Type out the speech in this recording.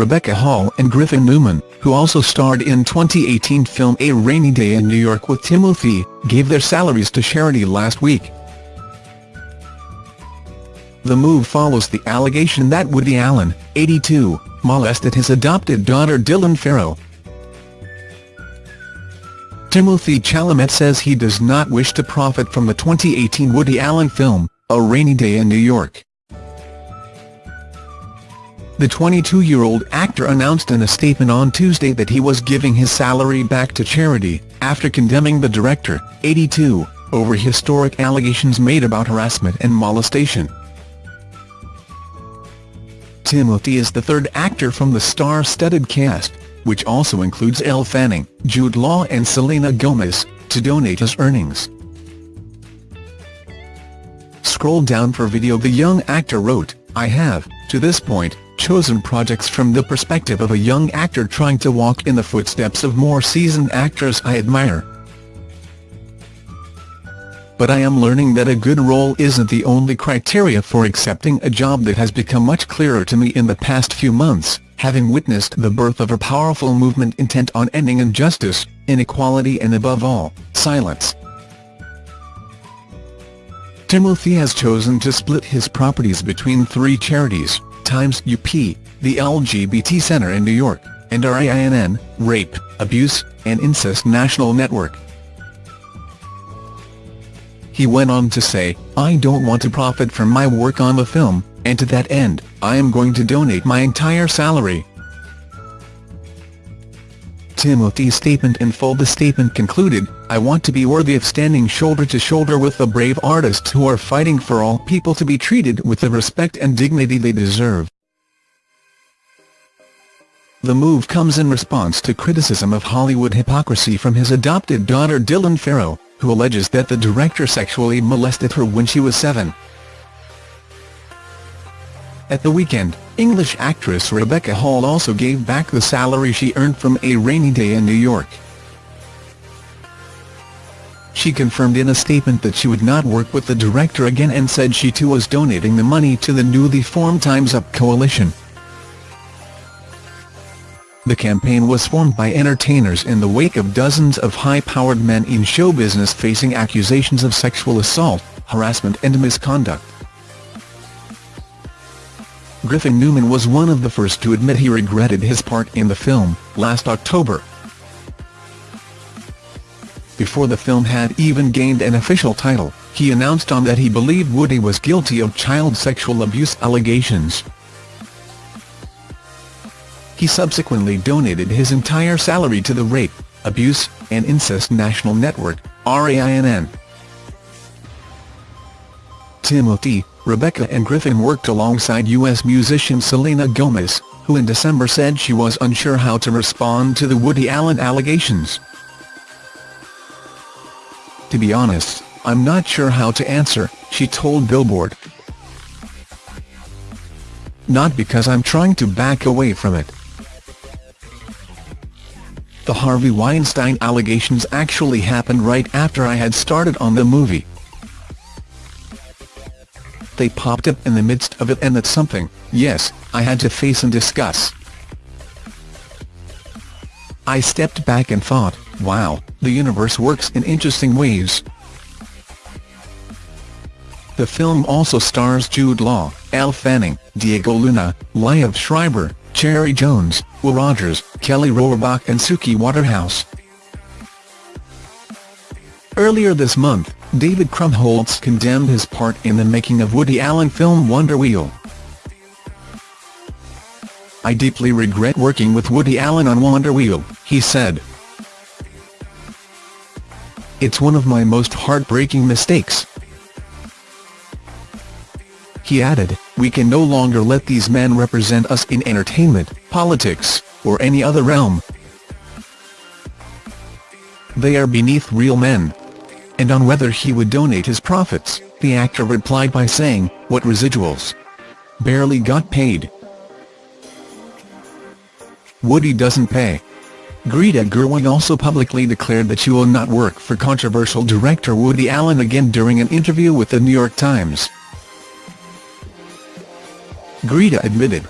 Rebecca Hall and Griffin Newman, who also starred in 2018 film A Rainy Day in New York with Timothy, gave their salaries to charity last week. The move follows the allegation that Woody Allen, 82, molested his adopted daughter Dylan Farrow. Timothée Chalamet says he does not wish to profit from the 2018 Woody Allen film, A Rainy Day in New York. The 22-year-old actor announced in a statement on Tuesday that he was giving his salary back to charity, after condemning the director, 82, over historic allegations made about harassment and molestation. Timothy is the third actor from the star-studded cast, which also includes Elle Fanning, Jude Law and Selena Gomez, to donate his earnings. Scroll down for video The young actor wrote, I have, to this point, chosen projects from the perspective of a young actor trying to walk in the footsteps of more seasoned actors I admire. But I am learning that a good role isn't the only criteria for accepting a job that has become much clearer to me in the past few months, having witnessed the birth of a powerful movement intent on ending injustice, inequality and above all, silence. Timothy has chosen to split his properties between three charities, Time's Up, the LGBT Center in New York, and RAINN, Rape, Abuse, and Incest National Network. He went on to say, I don't want to profit from my work on the film, and to that end, I am going to donate my entire salary. Timothy's statement in full The statement concluded, I want to be worthy of standing shoulder to shoulder with the brave artists who are fighting for all people to be treated with the respect and dignity they deserve. The move comes in response to criticism of Hollywood hypocrisy from his adopted daughter Dylan Farrow, who alleges that the director sexually molested her when she was seven. At the weekend, English actress Rebecca Hall also gave back the salary she earned from A Rainy Day in New York. She confirmed in a statement that she would not work with the director again and said she too was donating the money to the newly formed Time's Up coalition. The campaign was formed by entertainers in the wake of dozens of high-powered men in show business facing accusations of sexual assault, harassment and misconduct. Griffin Newman was one of the first to admit he regretted his part in the film, last October. Before the film had even gained an official title, he announced on that he believed Woody was guilty of child sexual abuse allegations. He subsequently donated his entire salary to the Rape, Abuse, and Incest National Network, RAINN. Timothy, Rebecca and Griffin worked alongside U.S. musician Selena Gomez, who in December said she was unsure how to respond to the Woody Allen allegations. To be honest, I'm not sure how to answer, she told Billboard. Not because I'm trying to back away from it. The Harvey Weinstein allegations actually happened right after I had started on the movie they popped up in the midst of it and that's something, yes, I had to face and discuss. I stepped back and thought, wow, the universe works in interesting ways. The film also stars Jude Law, Elle Fanning, Diego Luna, Liev Schreiber, Cherry Jones, Will Rogers, Kelly Rohrbach and Suki Waterhouse. Earlier this month, David Krumholtz condemned his part in the making of Woody Allen film Wonder Wheel. I deeply regret working with Woody Allen on Wonder Wheel, he said. It's one of my most heartbreaking mistakes. He added, we can no longer let these men represent us in entertainment, politics, or any other realm. They are beneath real men and on whether he would donate his profits, the actor replied by saying, what residuals? Barely got paid. Woody doesn't pay. Greta Gerwig also publicly declared that she will not work for controversial director Woody Allen again during an interview with The New York Times. Greta admitted,